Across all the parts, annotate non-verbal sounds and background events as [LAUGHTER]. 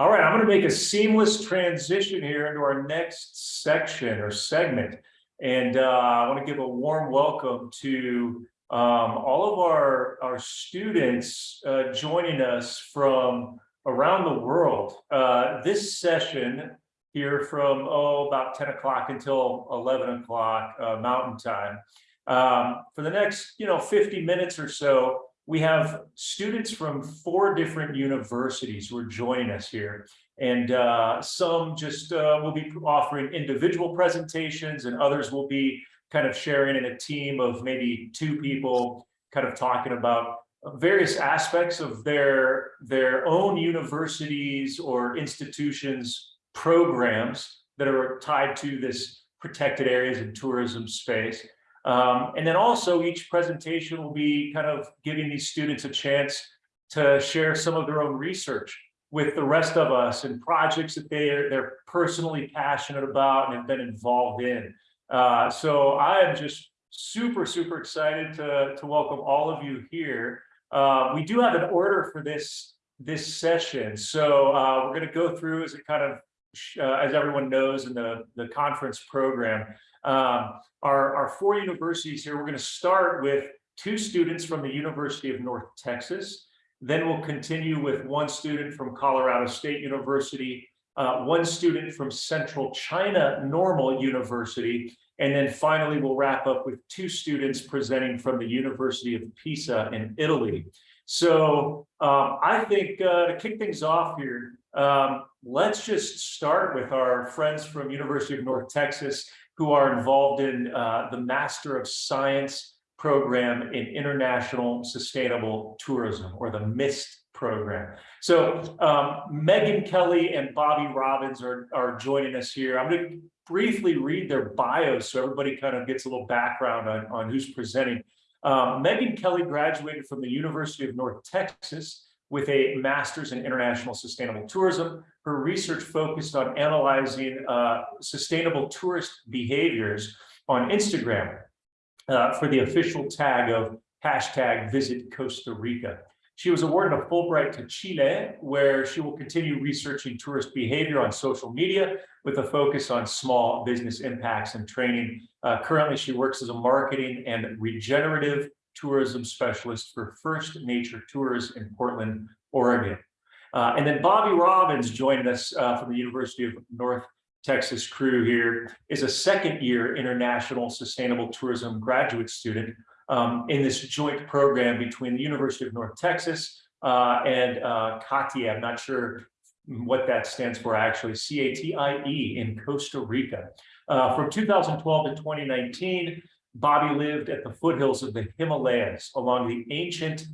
All right, I'm going to make a seamless transition here into our next section or segment. And uh, I want to give a warm welcome to um, all of our, our students uh, joining us from around the world. Uh, this session here from, oh, about 10 o'clock until 11 o'clock uh, Mountain Time. Um, for the next, you know, 50 minutes or so, we have students from four different universities who are joining us here. And uh, some just uh, will be offering individual presentations and others will be kind of sharing in a team of maybe two people kind of talking about various aspects of their, their own universities or institutions programs that are tied to this protected areas and tourism space. Um, and then also each presentation will be kind of giving these students a chance to share some of their own research with the rest of us and projects that they are, they're personally passionate about and have been involved in. Uh, so I am just super, super excited to, to welcome all of you here. Uh, we do have an order for this, this session. So uh, we're going to go through as it kind of, uh, as everyone knows in the, the conference program. Um, our, our four universities here, we're going to start with two students from the University of North Texas. Then we'll continue with one student from Colorado State University, uh, one student from Central China Normal University, and then finally we'll wrap up with two students presenting from the University of Pisa in Italy. So um, I think uh, to kick things off here, um, let's just start with our friends from University of North Texas who are involved in uh, the Master of Science program in International Sustainable Tourism, or the MIST program. So um, Megan Kelly and Bobby Robbins are, are joining us here. I'm going to briefly read their bios so everybody kind of gets a little background on, on who's presenting. Um, Megan Kelly graduated from the University of North Texas with a master's in international sustainable tourism. Her research focused on analyzing uh, sustainable tourist behaviors on Instagram uh, for the official tag of hashtag visit Costa Rica. She was awarded a Fulbright to Chile, where she will continue researching tourist behavior on social media with a focus on small business impacts and training. Uh, currently, she works as a marketing and regenerative tourism specialist for First Nature Tours in Portland, Oregon. Uh, and then Bobby Robbins joined us uh, from the University of North Texas crew here, is a second year international sustainable tourism graduate student um, in this joint program between the University of North Texas uh, and uh, CATIE. I'm not sure what that stands for actually, C-A-T-I-E in Costa Rica. Uh, from 2012 to 2019, Bobby lived at the foothills of the Himalayas along the ancient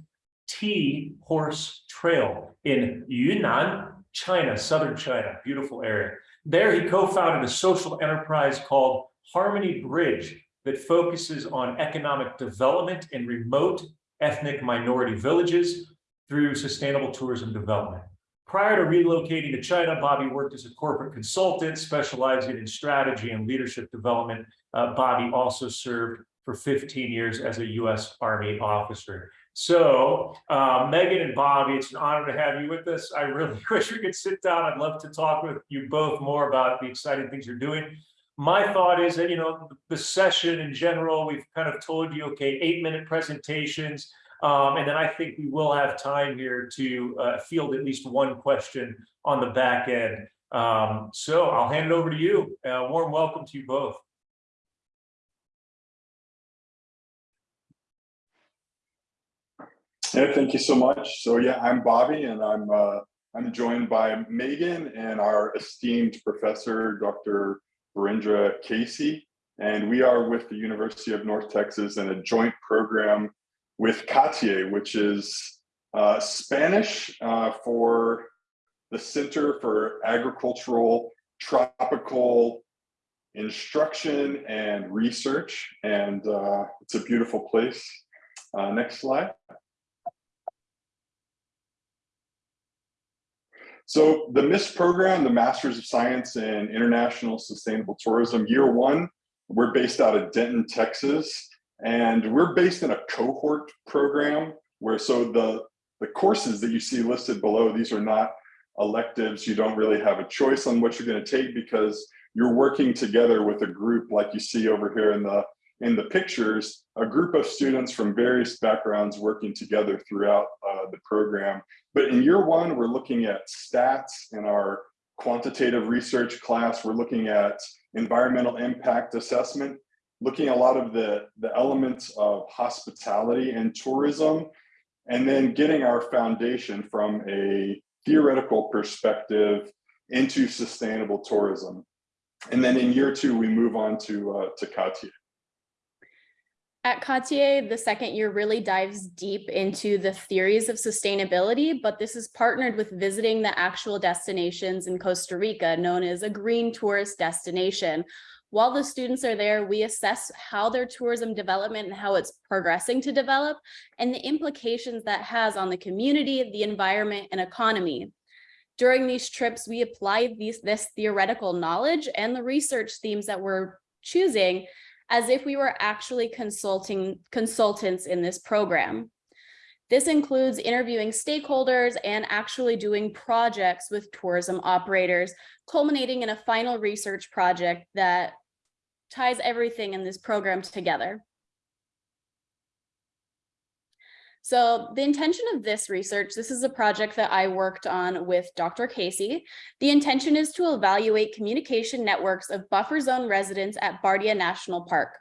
Tea Horse Trail in Yunnan, China, southern China, beautiful area. There he co-founded a social enterprise called Harmony Bridge that focuses on economic development in remote ethnic minority villages through sustainable tourism development. Prior to relocating to China, Bobby worked as a corporate consultant specializing in strategy and leadership development. Uh, Bobby also served for 15 years as a U.S. Army officer. So uh, Megan and Bobby, it's an honor to have you with us. I really [LAUGHS] wish we could sit down. I'd love to talk with you both more about the exciting things you're doing. My thought is that, you know, the session in general, we've kind of told you, okay, eight minute presentations. Um, and then I think we will have time here to uh, field at least one question on the back end. Um, so I'll hand it over to you. Uh, warm welcome to you both. Yeah, thank you so much. So yeah, I'm Bobby and I'm uh, I'm joined by Megan and our esteemed professor, Dr. Virendra Casey. And we are with the University of North Texas in a joint program with CATIE, which is uh, Spanish uh, for the Center for Agricultural Tropical Instruction and Research. And uh, it's a beautiful place. Uh, next slide. So the MIST program, the Masters of Science in International Sustainable Tourism, year one, we're based out of Denton, Texas. And we're based in a cohort program where so the, the courses that you see listed below, these are not electives, you don't really have a choice on what you're going to take because you're working together with a group like you see over here in the in the pictures, a group of students from various backgrounds working together throughout uh, the program. But in year one, we're looking at stats in our quantitative research class. We're looking at environmental impact assessment, looking a lot of the, the elements of hospitality and tourism, and then getting our foundation from a theoretical perspective into sustainable tourism. And then in year two, we move on to, uh, to CATIE. At CATIE, the second year really dives deep into the theories of sustainability, but this is partnered with visiting the actual destinations in Costa Rica, known as a green tourist destination. While the students are there, we assess how their tourism development and how it's progressing to develop and the implications that has on the community, the environment, and economy. During these trips, we apply these, this theoretical knowledge and the research themes that we're choosing as if we were actually consulting consultants in this program. This includes interviewing stakeholders and actually doing projects with tourism operators, culminating in a final research project that ties everything in this program together. So the intention of this research, this is a project that I worked on with Dr. Casey. The intention is to evaluate communication networks of buffer zone residents at Bardia National Park.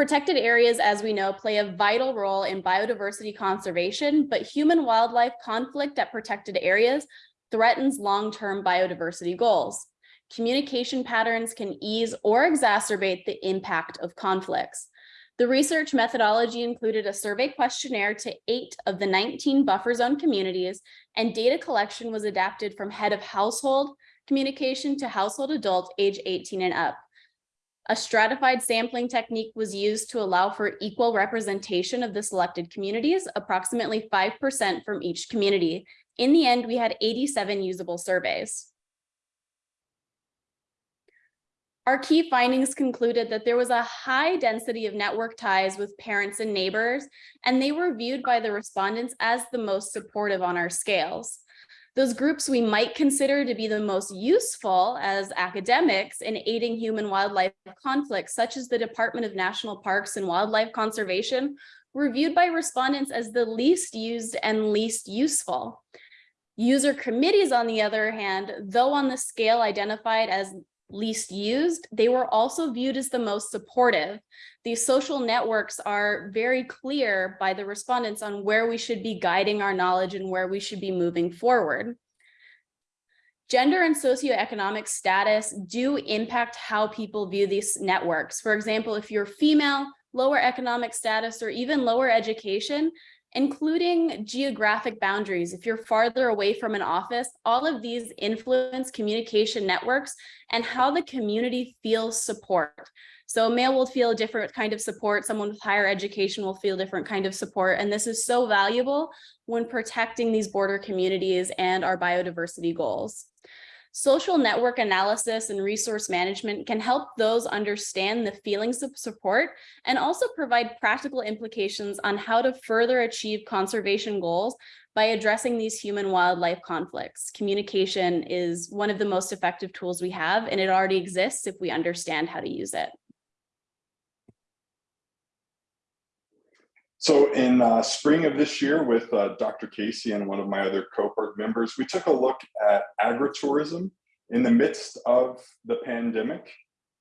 Protected areas, as we know, play a vital role in biodiversity conservation, but human wildlife conflict at protected areas threatens long-term biodiversity goals. Communication patterns can ease or exacerbate the impact of conflicts. The research methodology included a survey questionnaire to eight of the 19 buffer zone communities and data collection was adapted from head of household communication to household adult age 18 and up. A stratified sampling technique was used to allow for equal representation of the selected communities, approximately 5% from each community. In the end, we had 87 usable surveys. Our key findings concluded that there was a high density of network ties with parents and neighbors, and they were viewed by the respondents as the most supportive on our scales. Those groups we might consider to be the most useful as academics in aiding human wildlife conflicts, such as the Department of National Parks and Wildlife Conservation, were viewed by respondents as the least used and least useful. User committees, on the other hand, though on the scale identified as least used, they were also viewed as the most supportive. These social networks are very clear by the respondents on where we should be guiding our knowledge and where we should be moving forward. Gender and socioeconomic status do impact how people view these networks. For example, if you're female, lower economic status, or even lower education, including geographic boundaries. If you're farther away from an office, all of these influence communication networks and how the community feels support. So a male will feel a different kind of support. Someone with higher education will feel a different kind of support. And this is so valuable when protecting these border communities and our biodiversity goals. Social network analysis and resource management can help those understand the feelings of support and also provide practical implications on how to further achieve conservation goals by addressing these human wildlife conflicts. Communication is one of the most effective tools we have, and it already exists if we understand how to use it. So in uh, spring of this year with uh, Dr. Casey and one of my other cohort members, we took a look at agritourism in the midst of the pandemic.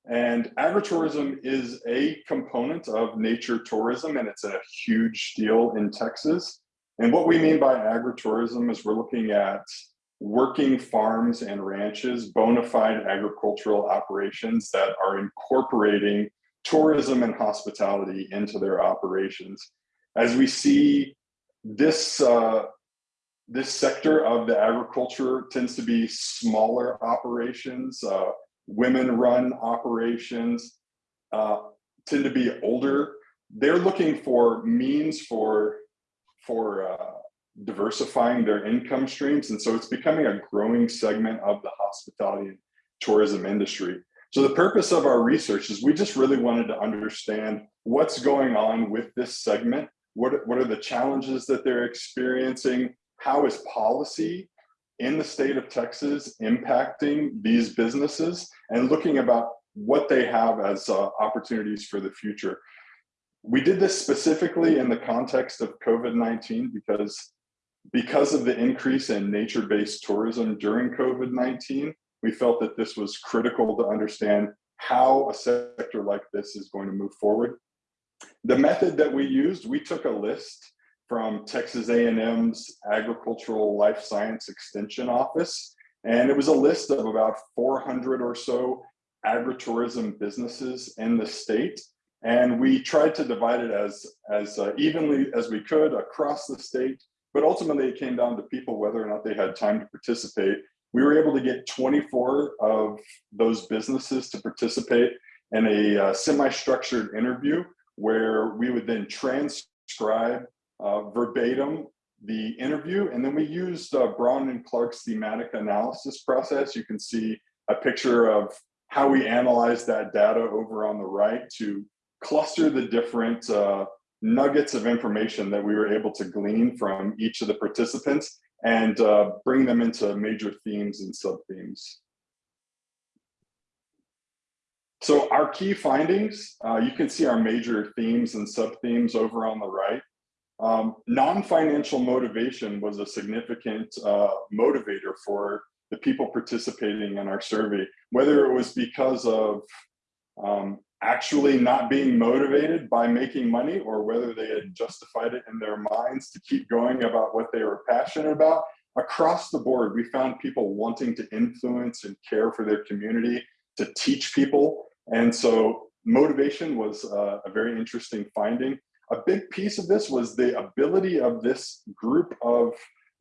And agritourism is a component of nature tourism, and it's a huge deal in Texas. And what we mean by agritourism is we're looking at working farms and ranches, bona fide agricultural operations that are incorporating tourism and hospitality into their operations as we see this uh, this sector of the agriculture tends to be smaller operations, uh, women-run operations, uh, tend to be older. They're looking for means for for uh, diversifying their income streams, and so it's becoming a growing segment of the hospitality and tourism industry. So the purpose of our research is we just really wanted to understand what's going on with this segment what, what are the challenges that they're experiencing? How is policy in the state of Texas impacting these businesses and looking about what they have as uh, opportunities for the future. We did this specifically in the context of COVID-19 because because of the increase in nature-based tourism during COVID-19, we felt that this was critical to understand how a sector like this is going to move forward. The method that we used, we took a list from Texas A&M's Agricultural Life Science Extension Office, and it was a list of about 400 or so agritourism businesses in the state. And we tried to divide it as, as uh, evenly as we could across the state, but ultimately it came down to people whether or not they had time to participate. We were able to get 24 of those businesses to participate in a uh, semi-structured interview where we would then transcribe uh, verbatim the interview. And then we used uh, Braun and Clarke's thematic analysis process. You can see a picture of how we analyzed that data over on the right to cluster the different uh, nuggets of information that we were able to glean from each of the participants and uh, bring them into major themes and sub-themes. So our key findings, uh, you can see our major themes and sub-themes over on the right. Um, Non-financial motivation was a significant uh, motivator for the people participating in our survey, whether it was because of um, actually not being motivated by making money or whether they had justified it in their minds to keep going about what they were passionate about. Across the board, we found people wanting to influence and care for their community, to teach people. And so motivation was uh, a very interesting finding. A big piece of this was the ability of this group of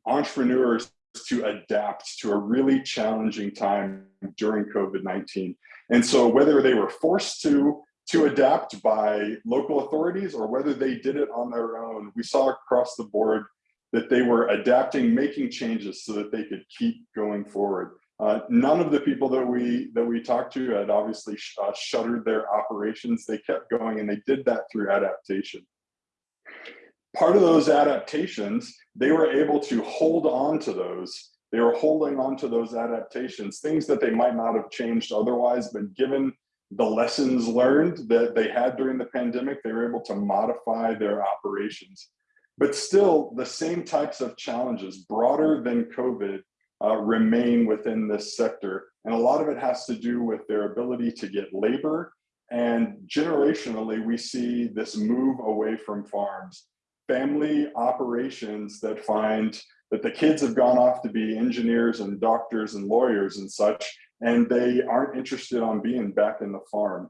entrepreneurs to adapt to a really challenging time during COVID-19. And so whether they were forced to, to adapt by local authorities or whether they did it on their own, we saw across the board that they were adapting, making changes so that they could keep going forward. Uh, none of the people that we that we talked to had obviously sh uh, shuttered their operations. They kept going and they did that through adaptation. Part of those adaptations, they were able to hold on to those they were holding on to those adaptations, things that they might not have changed otherwise, but given the lessons learned that they had during the pandemic, they were able to modify their operations. But still, the same types of challenges, broader than COVID, uh, remain within this sector. And a lot of it has to do with their ability to get labor. And generationally, we see this move away from farms. Family operations that find that the kids have gone off to be engineers and doctors and lawyers and such, and they aren't interested on being back in the farm.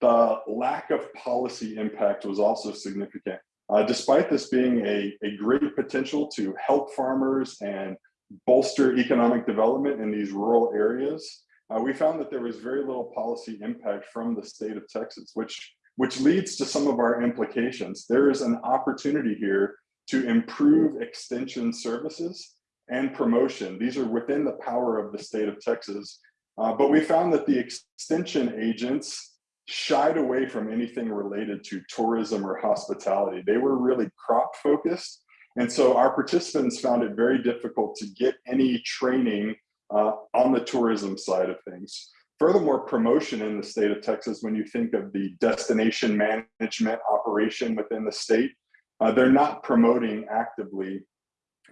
The lack of policy impact was also significant. Uh, despite this being a, a great potential to help farmers and bolster economic development in these rural areas, uh, we found that there was very little policy impact from the state of Texas, which, which leads to some of our implications. There is an opportunity here to improve extension services and promotion. These are within the power of the state of Texas. Uh, but we found that the extension agents shied away from anything related to tourism or hospitality. They were really crop focused. And so our participants found it very difficult to get any training uh, on the tourism side of things. Furthermore, promotion in the state of Texas, when you think of the destination management operation within the state, uh, they're not promoting actively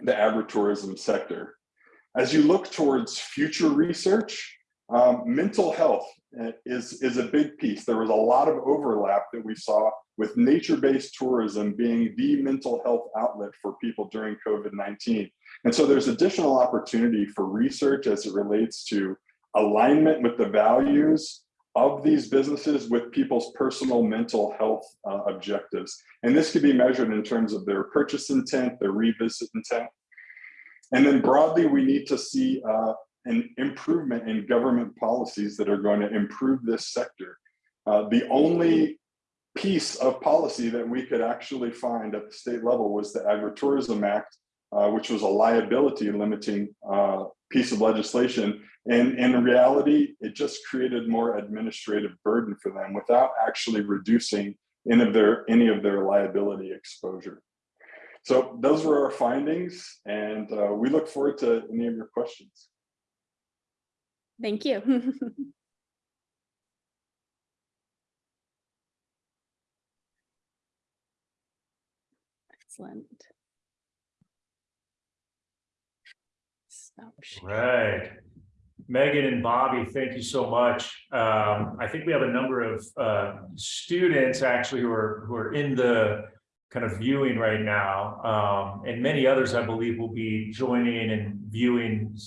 the agritourism sector. As you look towards future research, um, mental health uh, is, is a big piece. There was a lot of overlap that we saw with nature-based tourism being the mental health outlet for people during COVID-19. And so there's additional opportunity for research as it relates to alignment with the values of these businesses with people's personal mental health uh, objectives. And this could be measured in terms of their purchase intent, their revisit intent. And then broadly, we need to see uh, an improvement in government policies that are going to improve this sector. Uh, the only piece of policy that we could actually find at the state level was the Agritourism Act, uh, which was a liability limiting uh, piece of legislation. And, in reality, it just created more administrative burden for them without actually reducing any of their, any of their liability exposure. so those were our findings and uh, we look forward to any of your questions. Thank you. [LAUGHS] Excellent. Stop. Right. Megan and Bobby, thank you so much. Um, I think we have a number of, uh, students actually who are, who are in the kind of viewing right now. Um, and many others, I believe, will be joining and viewing,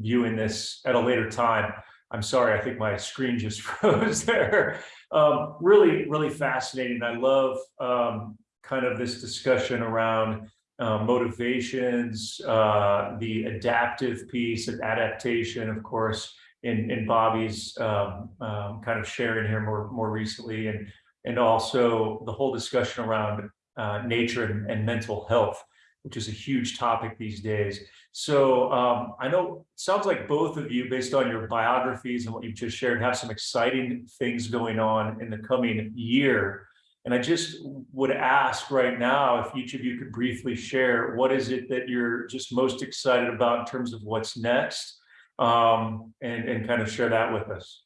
viewing this at a later time. I'm sorry, I think my screen just [LAUGHS] froze there. Um, really, really fascinating. I love, um, kind of this discussion around uh, motivations, uh, the adaptive piece of adaptation, of course, in, in Bobby's um, um, kind of sharing here more, more recently, and, and also the whole discussion around uh, nature and, and mental health, which is a huge topic these days. So um, I know, it sounds like both of you, based on your biographies and what you've just shared, have some exciting things going on in the coming year. And I just would ask right now if each of you could briefly share, what is it that you're just most excited about in terms of what's next? Um, and, and kind of share that with us.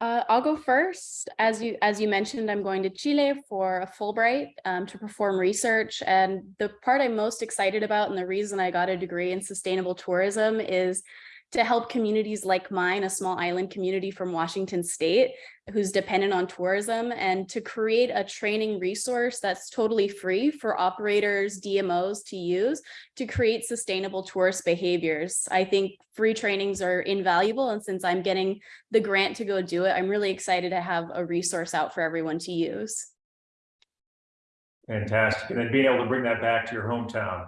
Uh, I'll go first. As you as you mentioned, I'm going to Chile for a Fulbright um, to perform research. And the part I'm most excited about and the reason I got a degree in sustainable tourism is to help communities like mine, a small island community from Washington state, who's dependent on tourism, and to create a training resource that's totally free for operators, DMOs to use to create sustainable tourist behaviors. I think free trainings are invaluable. And since I'm getting the grant to go do it, I'm really excited to have a resource out for everyone to use. Fantastic. And then being able to bring that back to your hometown,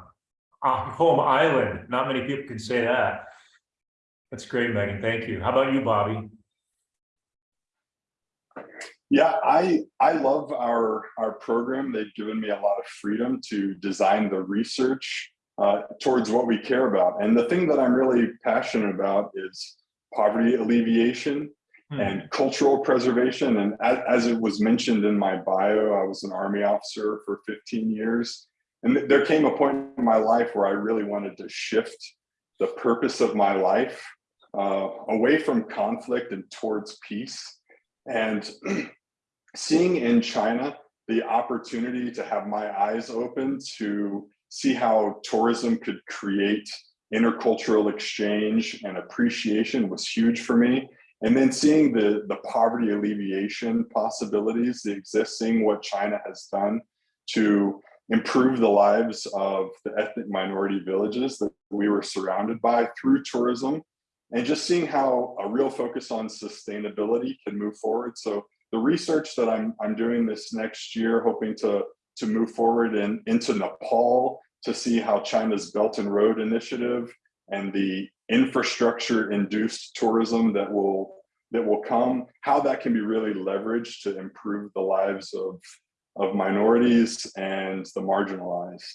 uh, home island. Not many people can say that. That's great, Megan. Thank you. How about you, Bobby? Yeah, I I love our our program. They've given me a lot of freedom to design the research uh, towards what we care about. And the thing that I'm really passionate about is poverty alleviation Hmm. and cultural preservation. And as, as it was mentioned in my bio, I was an army officer for 15 years. And th- there came a point in my life where I really wanted to shift the purpose of my life uh, away from conflict and towards peace. And [CLEARS THROAT] seeing in China the opportunity to have my eyes open to see how tourism could create intercultural exchange and appreciation was huge for me. And then seeing the, the poverty alleviation possibilities that exist, seeing what China has done to improve the lives of the ethnic minority villages that we were surrounded by through tourism and just seeing how a real focus on sustainability can move forward. So the research that I'm, I'm doing this next year, hoping to, to move forward in, into Nepal to see how China's Belt and Road Initiative and the infrastructure induced tourism that will that will come, how that can be really leveraged to improve the lives of, of minorities and the marginalized.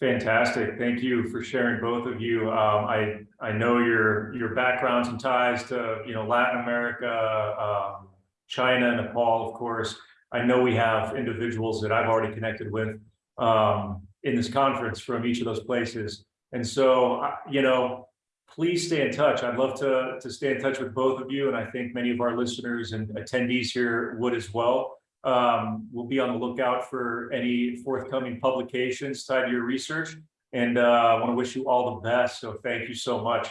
Fantastic. Thank you for sharing both of you. Um, I, I know your, your backgrounds and ties to, you know, Latin America, um, China, Nepal, of course. I know we have individuals that I've already connected with um, in this conference from each of those places. And so, uh, you know, please stay in touch. I'd love to, to stay in touch with both of you. And I think many of our listeners and attendees here would as well. Um, we'll be on the lookout for any forthcoming publications tied to your research. And uh, I want to wish you all the best. So thank you so much.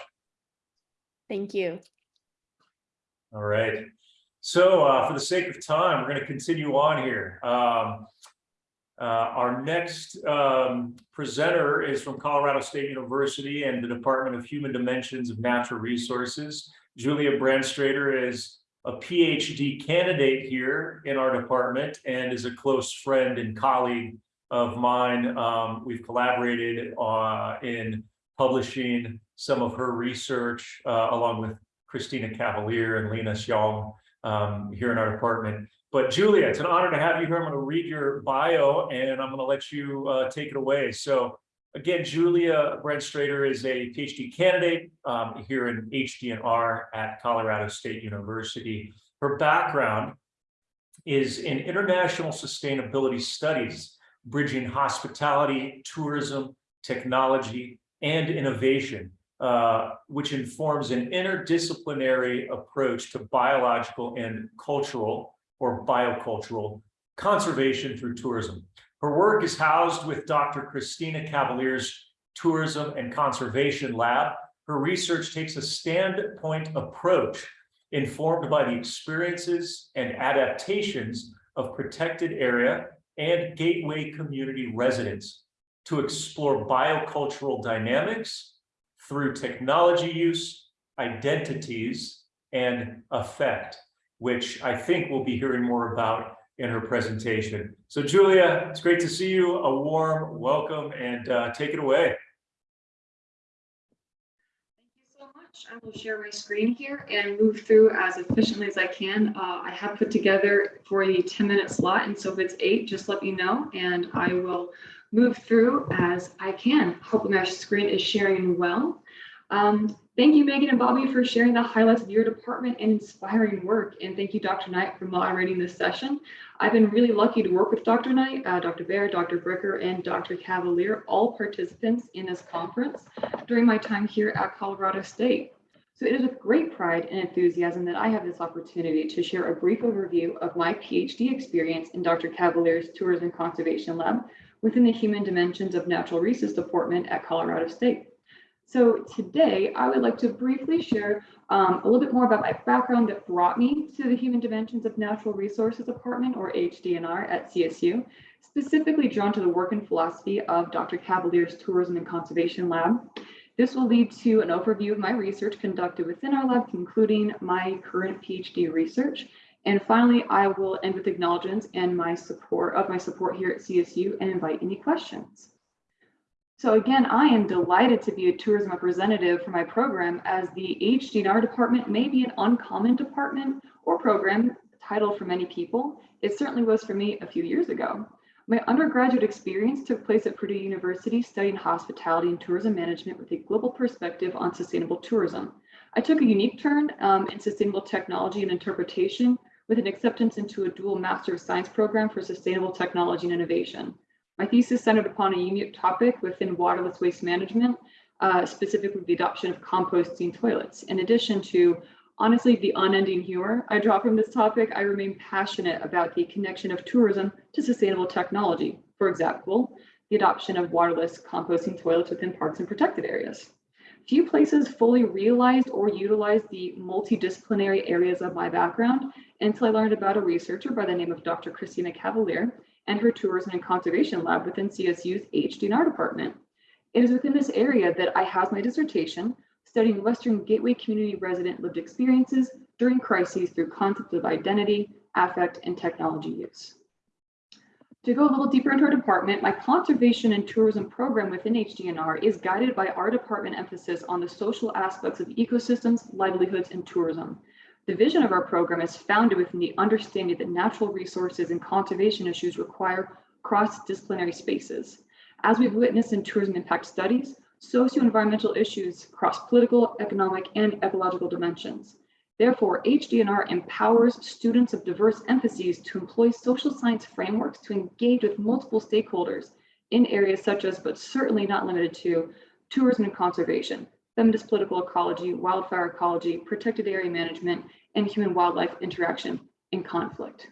Thank you. All right. So uh, for the sake of time, we're going to continue on here. Um, uh, our next um, presenter is from Colorado State University and the Department of Human Dimensions of Natural Resources. Julia Brandstrader is a PhD candidate here in our department and is a close friend and colleague of mine. Um, we've collaborated uh, in publishing some of her research uh, along with Christina Cavaliere and Lena Xiong um, here in our department. But Julia, it's an honor to have you here. I'm going to read your bio and I'm going to let you uh, take it away. So again, Julia Brandstrader is a PhD candidate um, here in HDNR at Colorado State University. Her background is in international sustainability studies bridging hospitality, tourism, technology, and innovation, uh, which informs an interdisciplinary approach to biological and cultural or biocultural conservation through tourism. Her work is housed with Dr. Christina Cavaliere's Tourism and Conservation Lab. Her research takes a standpoint approach informed by the experiences and adaptations of protected area and gateway community residents to explore biocultural dynamics through technology use, identities, and effect, which I think we'll be hearing more about in her presentation. So Julia, it's great to see you. A warm welcome and uh, take it away. Thank you so much. I will share my screen here and move through as efficiently as I can. Uh, I have put together for a 10 minute slot, and so if it's eight, just let me know and I will move through as I can. Hopefully my screen is sharing well. Um, thank you, Megan and Bobby, for sharing the highlights of your department and inspiring work. And thank you, Dr. Knight, for moderating this session. I've been really lucky to work with Dr. Knight, uh, Dr. Bear, Dr. Bricker, and Dr. Cavaliere, all participants in this conference during my time here at Colorado State. So it is with great pride and enthusiasm that I have this opportunity to share a brief overview of my PhD experience in Dr. Cavaliere's Tourism Conservation Lab within the Human Dimensions of Natural Resources Department at Colorado State. So today I would like to briefly share um, a little bit more about my background that brought me to the Human Dimensions of Natural Resources Department or HDNR at CSU, specifically drawn to the work and philosophy of Dr. Cavaliere's Tourism and Conservation Lab. This will lead to an overview of my research conducted within our lab, concluding my current PhD research. And finally, I will end with acknowledgements and my support of my support here at CSU and invite any questions. So again, I am delighted to be a tourism representative for my program as the HDNR department may be an uncommon department or program title for many people. It certainly was for me a few years ago. My undergraduate experience took place at Purdue University studying hospitality and tourism management with a global perspective on sustainable tourism. I took a unique turn um, in sustainable technology and interpretation with an acceptance into a dual Master of Science program for sustainable technology and innovation. My thesis centered upon a unique topic within waterless waste management, uh, specifically the adoption of composting toilets. In addition to, honestly, the unending humor I draw from this topic, I remain passionate about the connection of tourism to sustainable technology. For example, the adoption of waterless composting toilets within parks and protected areas. Few places fully realized or utilized the multidisciplinary areas of my background until I learned about a researcher by the name of Dr. Christina Cavaliere, and her tourism and conservation lab within CSU's HDNR department. It is within this area that I have my dissertation studying Western Gateway community resident lived experiences during crises through concepts of identity, affect, and technology use. To go a little deeper into our department, my conservation and tourism program within HDNR is guided by our department emphasis on the social aspects of ecosystems, livelihoods, and tourism. The vision of our program is founded within the understanding that natural resources and conservation issues require cross-disciplinary spaces. As we've witnessed in tourism impact studies, socio-environmental issues cross political, economic, and ecological dimensions. Therefore, HDNR empowers students of diverse emphases to employ social science frameworks to engage with multiple stakeholders in areas such as, but certainly not limited to, tourism and conservation, feminist political ecology, wildfire ecology, protected area management, and human wildlife interaction and conflict.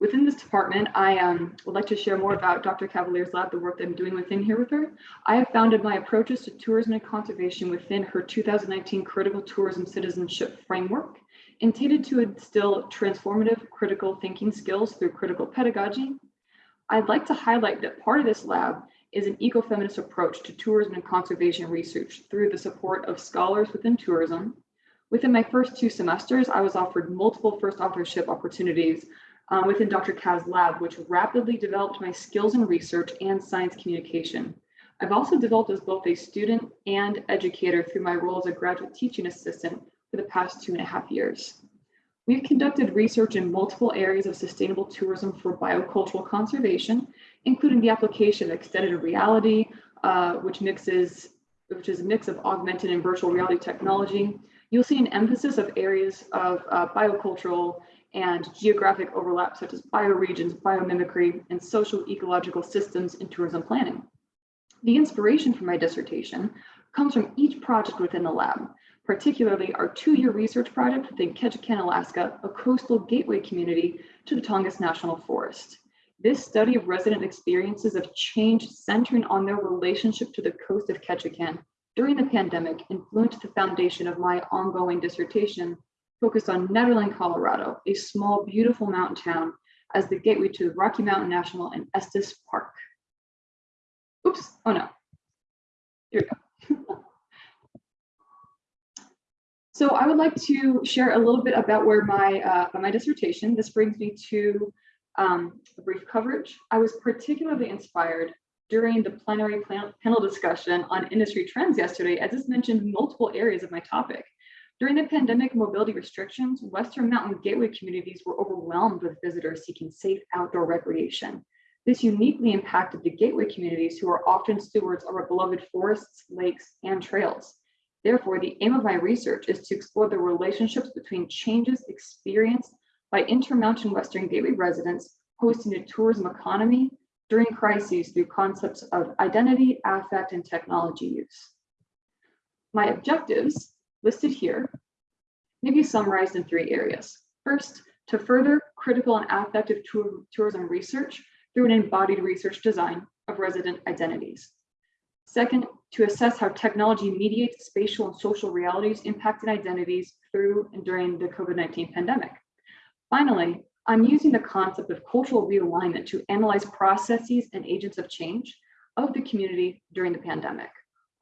Within this department, I um, would like to share more about Dr. Cavaliere's lab, the work that I'm doing within here with her. I have founded my approaches to tourism and conservation within her 2019 Critical Tourism Citizenship Framework, intended to instill transformative critical thinking skills through critical pedagogy. I'd like to highlight that part of this lab is an ecofeminist approach to tourism and conservation research through the support of scholars within tourism, Within my first two semesters, I was offered multiple first authorship opportunities um, within Dr. Kaz's lab, which rapidly developed my skills in research and science communication. I've also developed as both a student and educator through my role as a graduate teaching assistant for the past two and a half years. We've conducted research in multiple areas of sustainable tourism for biocultural conservation, including the application of extended reality, uh, which mixes, which is a mix of augmented and virtual reality technology, you'll see an emphasis of areas of uh, biocultural and geographic overlap such as bioregions, biomimicry, and social ecological systems in tourism planning. The inspiration for my dissertation comes from each project within the lab, particularly our two-year research project within Ketchikan, Alaska, a coastal gateway community to the Tongass National Forest. This study of resident experiences of change centering on their relationship to the coast of Ketchikan during the pandemic influenced the foundation of my ongoing dissertation focused on Nederland, Colorado, a small, beautiful mountain town as the gateway to Rocky Mountain National and Estes Park. Oops, oh no. Here we go. [LAUGHS] So I would like to share a little bit about where my, uh, my dissertation. This brings me to um, a brief coverage. I was particularly inspired during the plenary panel discussion on industry trends yesterday, as this mentioned multiple areas of my topic. During the pandemic mobility restrictions, Western Mountain Gateway communities were overwhelmed with visitors seeking safe outdoor recreation. This uniquely impacted the gateway communities who are often stewards of our beloved forests, lakes, and trails. Therefore, the aim of my research is to explore the relationships between changes experienced by Intermountain Western Gateway residents hosting a tourism economy during crises through concepts of identity, affect, and technology use. My objectives listed here may be summarized in three areas. First, to further critical and affective tour tourism research through an embodied research design of resident identities. Second, to assess how technology mediates spatial and social realities impacting identities through and during the COVID-19 pandemic. Finally, I'm using the concept of cultural realignment to analyze processes and agents of change of the community during the pandemic.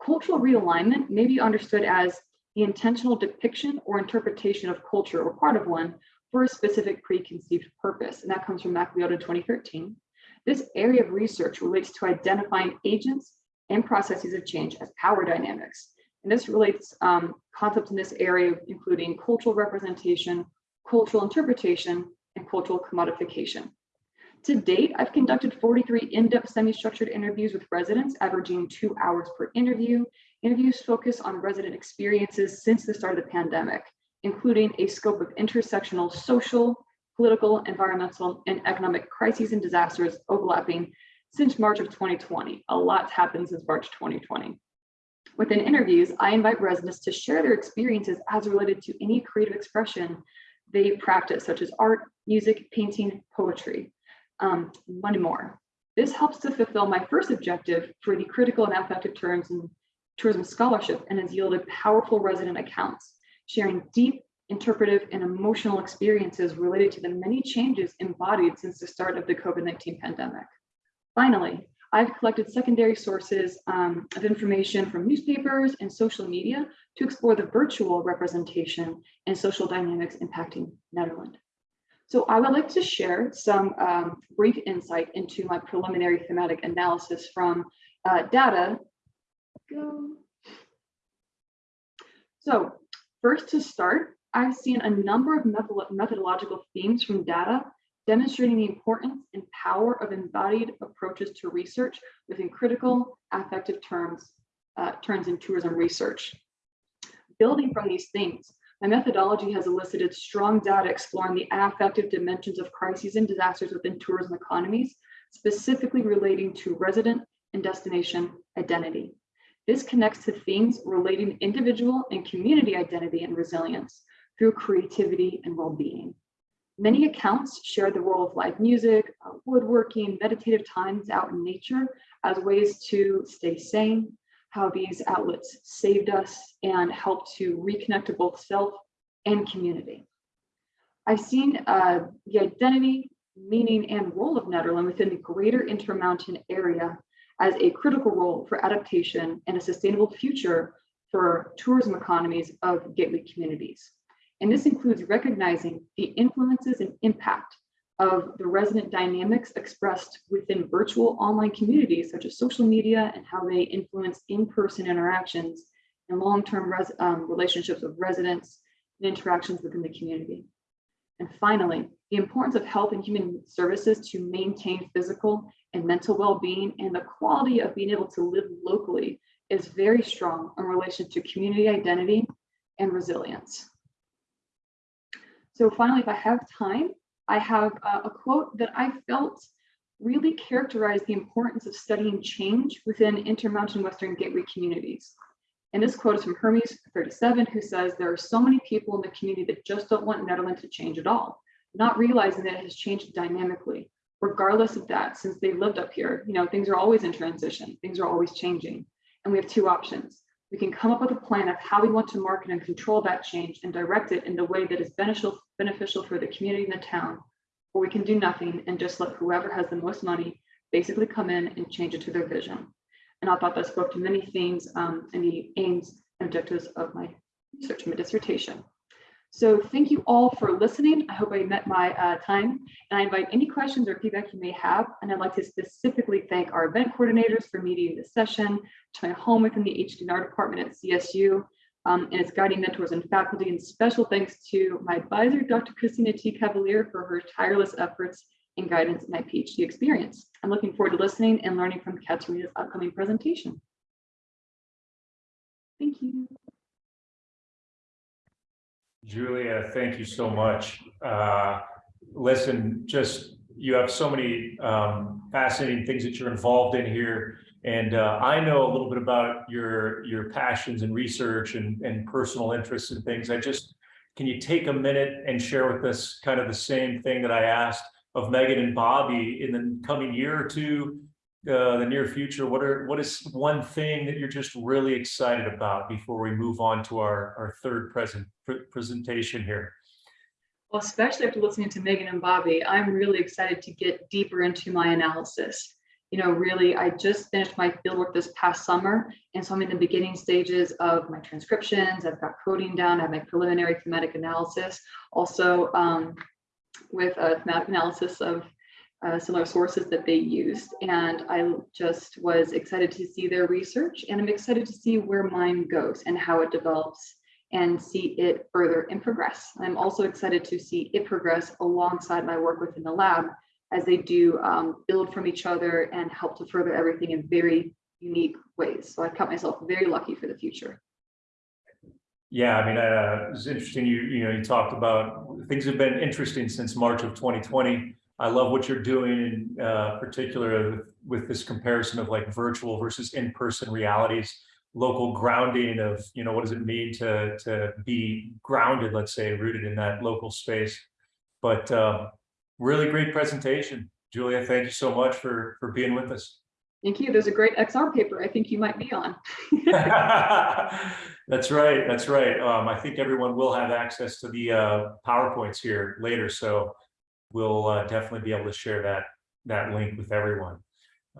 Cultural realignment may be understood as the intentional depiction or interpretation of culture or part of one for a specific preconceived purpose. And that comes from Macleod in 2013. This area of research relates to identifying agents and processes of change as power dynamics. And this relates um, concepts in this area, including cultural representation, cultural interpretation, and cultural commodification. To date, I've conducted 43 in-depth semi-structured interviews with residents, averaging two hours per interview. Interviews focus on resident experiences since the start of the pandemic, including a scope of intersectional social, political, environmental, and economic crises and disasters overlapping since March of 2020. A lot's happened since March 2020. Within interviews, I invite residents to share their experiences as related to any creative expression they practice, such as art, music, painting, poetry, um, one more. This helps to fulfill my first objective for the critical and affective terms in tourism scholarship and has yielded powerful resident accounts, sharing deep interpretive and emotional experiences related to the many changes embodied since the start of the COVID-19 pandemic. Finally, I've collected secondary sources um, of information from newspapers and social media to explore the virtual representation and social dynamics impacting Nederland. So I would like to share some um, brief insight into my preliminary thematic analysis from uh, data. Go. So first to start, I've seen a number of methodological themes from data demonstrating the importance and power of embodied approaches to research within critical affective terms, uh, terms in tourism research. Building from these themes, my methodology has elicited strong data exploring the affective dimensions of crises and disasters within tourism economies, specifically relating to resident and destination identity. This connects to themes relating individual and community identity and resilience through creativity and well-being. Many accounts share the role of live music, uh, woodworking, meditative times out in nature as ways to stay sane, how these outlets saved us and helped to reconnect to both self and community. I've seen uh, the identity, meaning, and role of Nederland within the greater Intermountain area as a critical role for adaptation and a sustainable future for tourism economies of gateway communities. And this includes recognizing the influences and impact of the resident dynamics expressed within virtual online communities such as social media and how they influence in-person interactions and long-term um, relationships of residents and interactions within the community. And finally, the importance of health and human services to maintain physical and mental well-being and the quality of being able to live locally is very strong in relation to community identity and resilience. So finally, if I have time, I have uh, a quote that I felt really characterized the importance of studying change within Intermountain Western Gateway communities. And this quote is from Hermes 37, who says, there are so many people in the community that just don't want Netherlands to change at all, not realizing that it has changed dynamically. Regardless of that, since they've lived up here, you know, things are always in transition, things are always changing. And we have two options. We can come up with a plan of how we want to market and control that change and direct it in the way that is beneficial, beneficial for the community and the town. Or we can do nothing and just let whoever has the most money basically come in and change it to their vision. And I thought that spoke to many themes um, and the aims and objectives of my research and my dissertation. So thank you all for listening. I hope I met my uh, time and I invite any questions or feedback you may have. And I'd like to specifically thank our event coordinators for mediating this session, to my home within the HDNR department at CSU, um, and its guiding mentors and faculty, and special thanks to my advisor, Dr. Christina T. Cavaliere, for her tireless efforts and guidance in my PhD experience. I'm looking forward to listening and learning from Caterina's upcoming presentation. Thank you. Julia, thank you so much. Uh, listen, just, you have so many um, fascinating things that you're involved in here. And uh, I know a little bit about your, your passions and research and, and personal interests and things. I just, can you take a minute and share with us kind of the same thing that I asked of Megan and Bobby in the coming year or two, uh, the near future? What are, what is one thing that you're just really excited about before we move on to our, our third present pr- presentation here? Well, especially after listening to Megan and Bobby, I'm really excited to get deeper into my analysis. You know, really, I just finished my fieldwork this past summer, and so I'm in the beginning stages of my transcriptions. I've got coding down, I have my preliminary thematic analysis, also um, with a thematic analysis of uh, similar sources that they used. And I just was excited to see their research, and I'm excited to see where mine goes and how it develops and see it further and progress. I'm also excited to see it progress alongside my work within the lab as they do um, build from each other and help to further everything in very unique ways. So I've count myself very lucky for the future. Yeah, I mean, uh, it was interesting. You, you know, you talked about things have been interesting since March of 2020. I love what you're doing in uh, particular with, with this comparison of like virtual versus in-person realities, local grounding of, you know, what does it mean to, to be grounded, let's say, rooted in that local space. But uh, really great presentation. Julia, thank you so much for, for being with us. Thank you. There's a great XR paper I think you might be on. [LAUGHS] That's right. That's right. Um, I think everyone will have access to the uh, PowerPoints here later, so we'll uh, definitely be able to share that that link with everyone.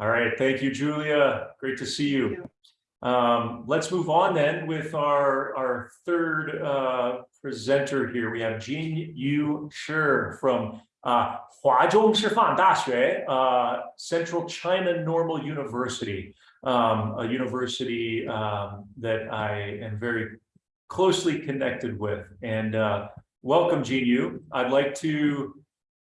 All right. Thank you, Julia. Great to see you. Um, let's move on then with our our third uh, presenter here. We have Jin Yu Shi from uh, Huazhong Shifan Daxue, uh, Central China Normal University, um, a university um, that I am very closely connected with. And uh, welcome, Jin Yu. I'd like to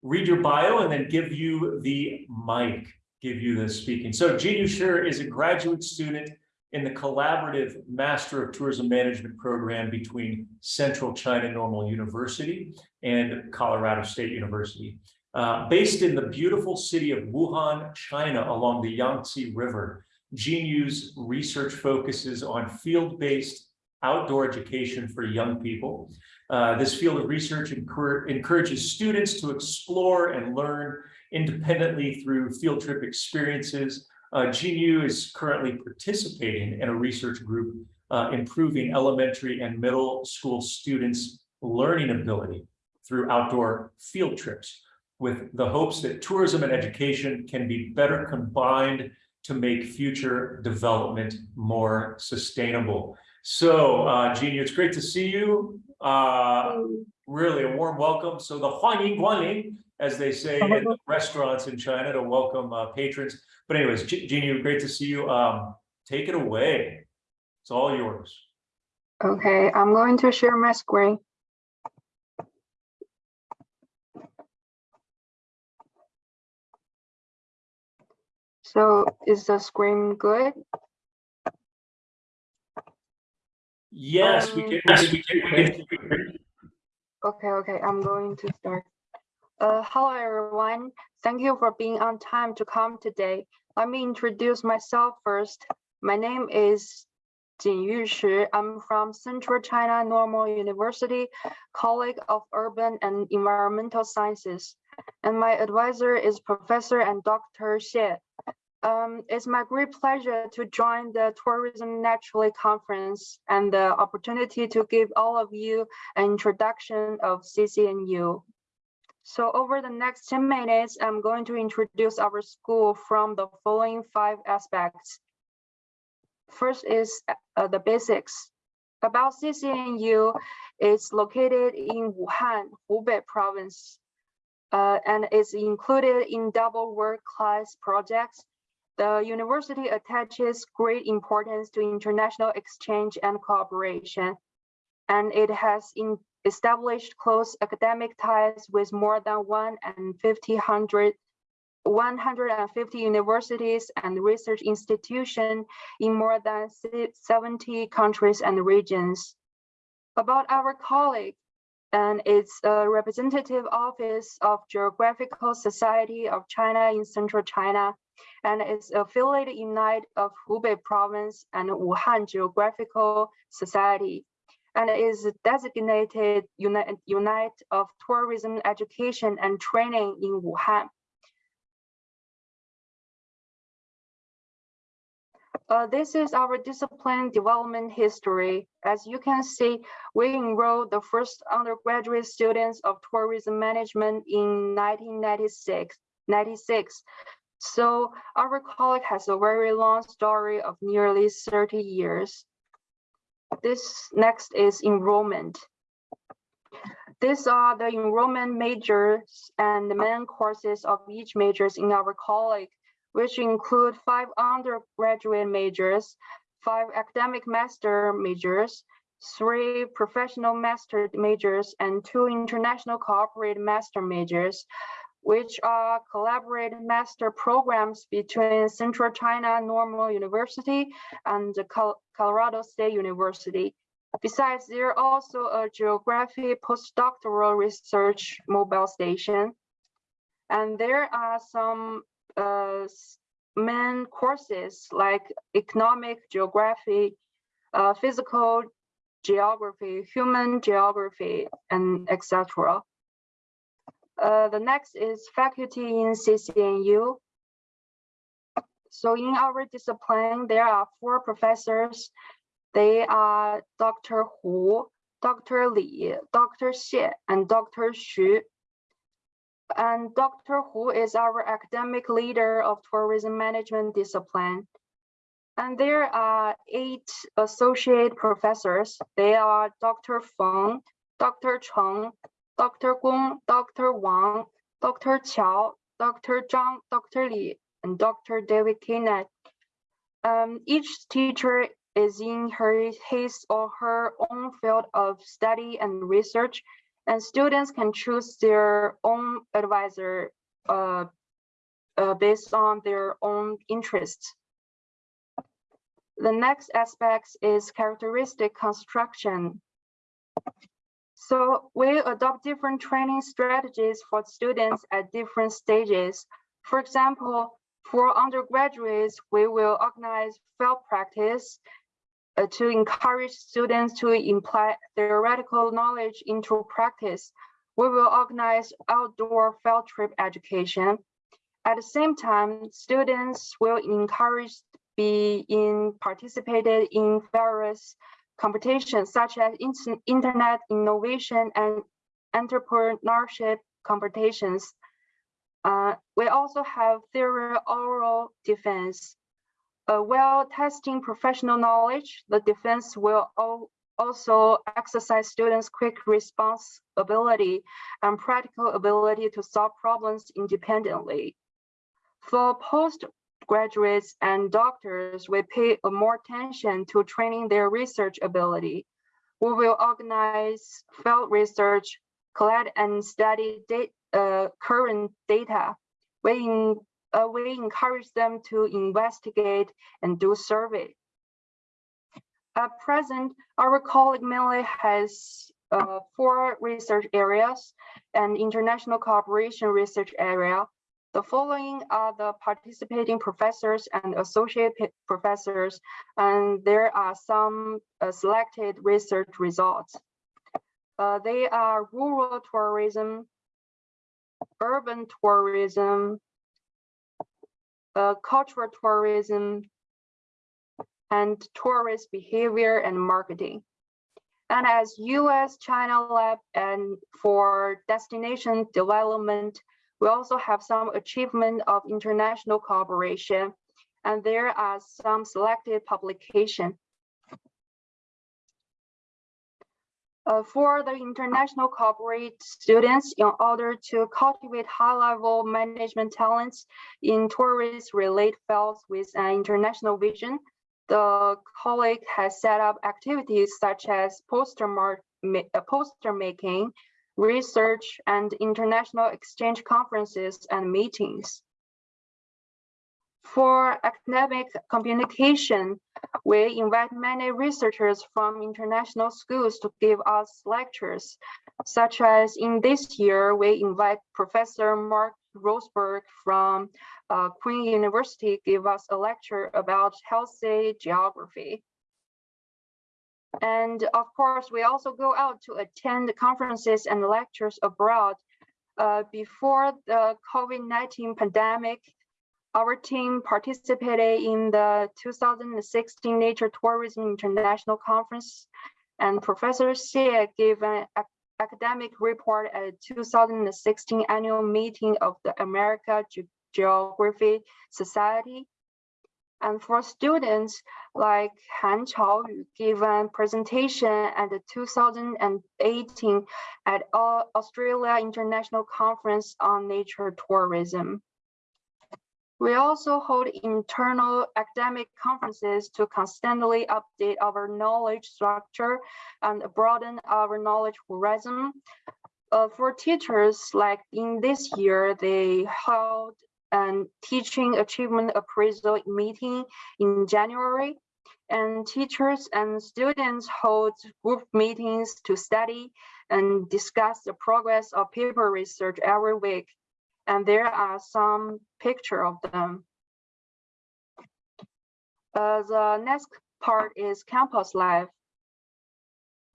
read your bio and then give you the mic, give you the speaking. So Yu Shi is a graduate student in the collaborative Master of Tourism Management program between Central China Normal University and Colorado State University. Uh, based in the beautiful city of Wuhan, China, along the Yangtze River, Jin Yu's research focuses on field-based outdoor education for young people. Uh, this field of research encourages students to explore and learn independently through field trip experiences uh, Jin Yu is currently participating in a research group uh, improving elementary and middle school students' learning ability through outdoor field trips with the hopes that tourism and education can be better combined to make future development more sustainable. So, uh, Genie, it's great to see you. Uh, really a warm welcome. So the Huanying Guanglin, as they say in [LAUGHS] restaurants in China to welcome uh, patrons. But anyways, Jeannie, great to see you. Um, take it away. It's all yours. Okay, I'm going to share my screen. So is the screen good? Yes, we can. Yes, we can. Okay, okay, I'm going to start. Uh, hello, everyone. Thank you for being on time to come today. Let me introduce myself first. My name is Jin Yushi. I'm from Central China Normal University, colleague of Urban and Environmental Sciences. And my advisor is Professor and Dr. Xie. Um, it's my great pleasure to join the Tourism Naturally Conference and the opportunity to give all of you an introduction of CCNU. So over the next 10 minutes, I'm going to introduce our school from the following five aspects. First is uh, the basics. About CCNU, it's located in Wuhan, Hubei province, uh, and is included in double world class projects. The university attaches great importance to international exchange and cooperation, and it has established close academic ties with more than one and 50 hundred 150 universities and research institutions in more than 70 countries and regions. About our colleague, and its a representative office of Geographical Society of China in Central China, and its affiliated unite of Hubei Province and Wuhan Geographical Society and is designated Unite, unit of tourism education and training in Wuhan. Uh, this is our discipline development history. As you can see, we enrolled the first undergraduate students of tourism management in 1996. 96. So our college has a very long story of nearly 30 years. This next is enrollment. These are the enrollment majors and the main courses of each majors in our college, which include five undergraduate majors, five academic master majors, three professional master majors, and two international cooperated master majors, which are collaborated master programs between Central China Normal University and Colorado State University. Besides, there are also a geography postdoctoral research mobile station. And there are some uh, main courses like economic geography, uh, physical geography, human geography, and etc. Uh, the next is faculty in CCNU. So in our discipline, there are four professors. They are Dr. Hu, Dr. Li, Dr. Xie, and Dr. Xu. And Dr. Hu is our academic leader of tourism management discipline. And there are eight associate professors. They are Dr. Feng, Dr. Cheng, Dr. Gong, Dr. Wang, Dr. Qiao, Dr. Zhang, Dr. Li, and Dr. David Kenneth. Um, each teacher is in her, his or her own field of study and research, and students can choose their own advisor uh, uh, based on their own interests. The next aspect is characteristic construction. So we adopt different training strategies for students at different stages. For example, for undergraduates, we will organize field practice uh, to encourage students to imply theoretical knowledge into practice. We will organize outdoor field trip education. At the same time, students will encourage be in participated in various competitions such as internet innovation and entrepreneurship competitions. Uh, we also have theory oral defense. Uh, while testing professional knowledge, the defense will al- also exercise students' quick response ability and practical ability to solve problems independently. For postgraduates and doctors, will pay more attention to training their research ability. We will organize field research, collect and study uh, current data. We, in- uh, we encourage them to investigate and do survey. At present, our college mainly has uh, four research areas and international cooperation research area. The following are the participating professors and associate professors, and there are some uh, selected research results. Uh, they are rural tourism, urban tourism, uh, cultural tourism, and tourist behavior and marketing. And as US China Lab and for destination development, we also have some achievement of international cooperation. And there are some selected publication. Uh, for the international corporate students, in order to cultivate high-level management talents in tourist-related fields with an international vision, the colleague has set up activities such as poster, ma- uh, poster making, research, and international exchange conferences and meetings. For academic communication, we invite many researchers from international schools to give us lectures, such as in this year, we invite Professor Mark Rosenberg from uh, Queen University to give us a lecture about healthy geography. And of course, we also go out to attend conferences and lectures abroad. Uh, before the COVID-19 pandemic, our team participated in the 2016 Nature Tourism International Conference, and Professor Xie gave an academic report at the 2016 annual meeting of the America Ge- Geography Society. And for students like Han Chaoyu gave a presentation at the 2018 at Australia International Conference on Nature Tourism. We also hold internal academic conferences to constantly update our knowledge structure and broaden our knowledge horizon. Uh, for teachers, like in this year, they held an teaching achievement appraisal meeting in January. And teachers and students hold group meetings to study and discuss the progress of paper research every week and there are some picture of them. Uh, the next part is campus life.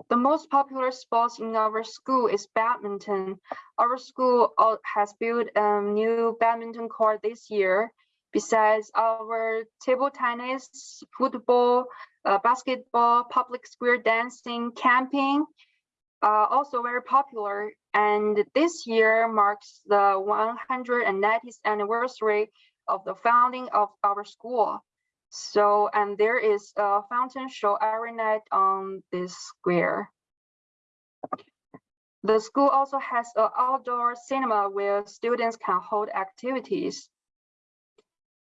The most popular sports in our school is badminton. Our school has built a new badminton court this year. Besides our table tennis, football, uh, basketball, public square dancing, camping, uh, also very popular. And this year marks the 190th anniversary of the founding of our school. So, and there is a fountain show every night on this square. The school also has an outdoor cinema where students can hold activities.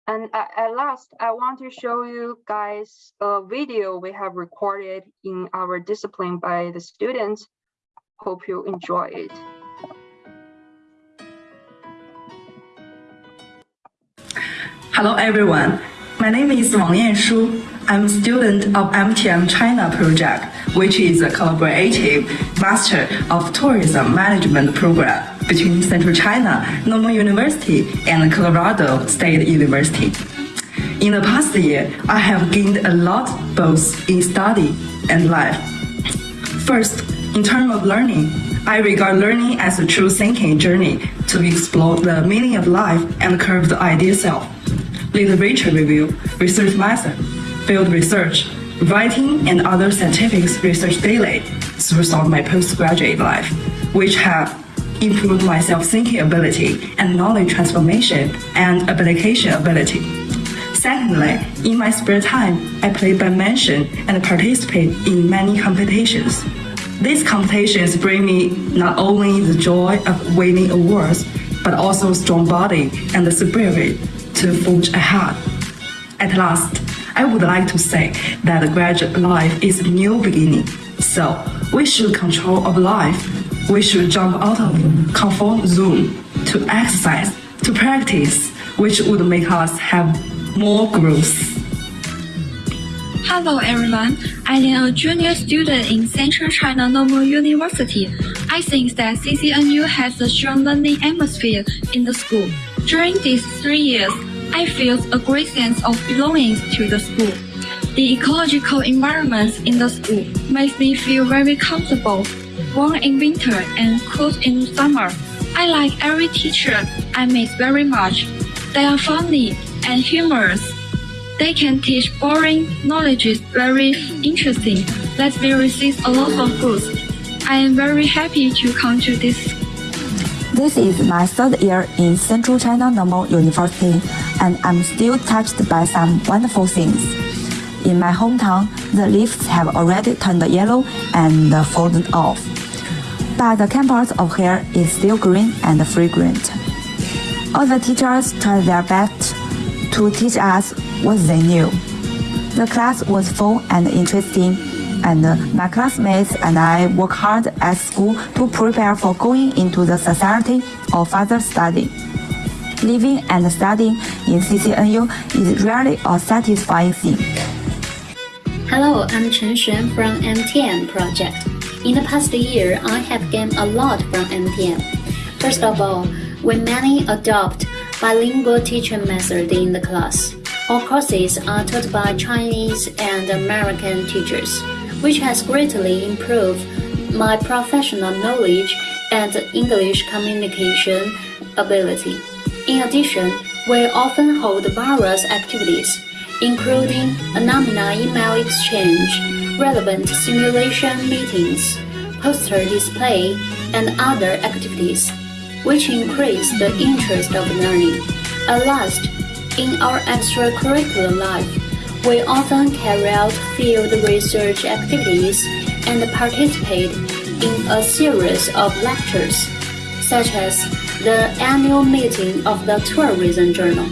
And at last, I want to show you guys a video we have recorded in our discipline by the students. Hope you enjoy it. Hello everyone, my name is Wang Yanshu. I'm a student of MTM China project, which is a collaborative Master of Tourism Management program between Central China, Normal University, and Colorado State University. In the past year, I have gained a lot both in study and life. First, in terms of learning, I regard learning as a true thinking journey to explore the meaning of life and curve the idea self. Literature review, research method, field research, writing, and other scientific research daily throughout my postgraduate life, which have improved my self-thinking ability and knowledge transformation and application ability. Secondly, in my spare time, I play badminton and participate in many competitions. These competitions bring me not only the joy of winning awards, but also strong body and the spirit to forge ahead. At last, I would like to say that graduate life is a new beginning. So we should control our life. We should jump out of comfort zone to exercise, to practice, which would make us have more growth. Hello everyone, I am a junior student in Central China Normal University. I think that CCNU has a strong learning atmosphere in the school. During these three years, I feel a great sense of belonging to the school. The ecological environment in the school makes me feel very comfortable, warm in winter and cool in summer. I like every teacher I meet very much. They are funny and humorous. They can teach boring knowledge very interesting. Let me receive a lot of goods. I am very happy to come to this This is my third year in Central China Normal University, and I'm still touched by some wonderful things. In my hometown, the leaves have already turned yellow and fallen off. But the campus of here is still green and fragrant. All the teachers tried their best to teach us what they knew. The class was full and interesting, and my classmates and I work hard at school to prepare for going into the society or further study. Living and studying in CCNU is really a satisfying thing. Hello, I'm Chen Xuan from MTM project. In the past year, I have gained a lot from MTM. First of all, we many adopt bilingual teaching method in the class. All courses are taught by Chinese and American teachers, which has greatly improved my professional knowledge and English communication ability. In addition, we often hold various activities, including alumni email exchange, relevant simulation meetings, poster display, and other activities, which increase the interest of learning. At last, in our extracurricular life, we often carry out field research activities and participate in a series of lectures, such as the annual meeting of the Tourism Journal,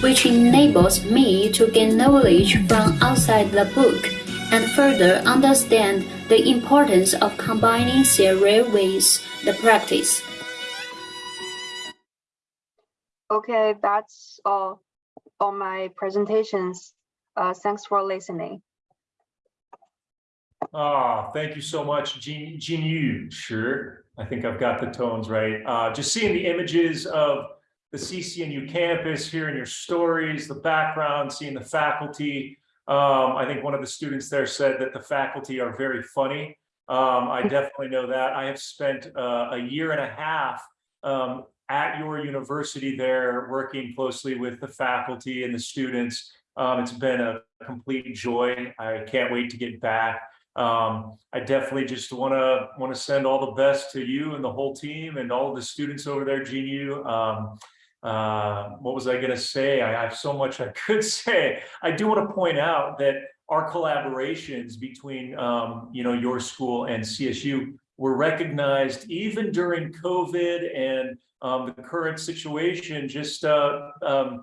which enables me to gain knowledge from outside the book and further understand the importance of combining theory with the practice. Okay, that's all on my presentations. Uh, thanks for listening. Ah, thank you so much, Jin Yu. Sure, I think I've got the tones right. Uh, just seeing the images of the CCNU campus, hearing your stories, the background, seeing the faculty. Um, I think one of the students there said that the faculty are very funny. Um, I [LAUGHS] definitely know that. I have spent uh, a year and a half um, at your university there, working closely with the faculty and the students. Um, it's been a complete joy. I can't wait to get back. Um, I definitely just want to want to send all the best to you and the whole team and all the students over there, Jin Yu. Um, uh, what was I going to say? I have so much I [LAUGHS] could say. I do want to point out that our collaborations between, um, you know, your school and CSU were recognized even during COVID and um, the current situation. Just uh, um,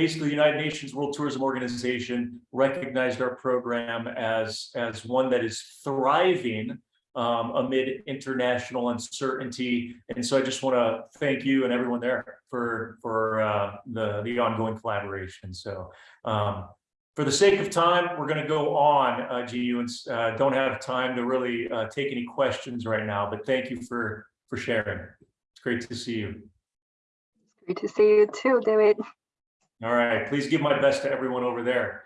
basically, the United Nations World Tourism Organization recognized our program as as one that is thriving um, amid international uncertainty. And so I just want to thank you and everyone there for, for uh, the, the ongoing collaboration. So um, for the sake of time, we're going to go on, uh, GU, and uh, don't have time to really uh, take any questions right now, but thank you for, for sharing. It's great to see you. It's great to see you too, David. All right, please give my best to everyone over there.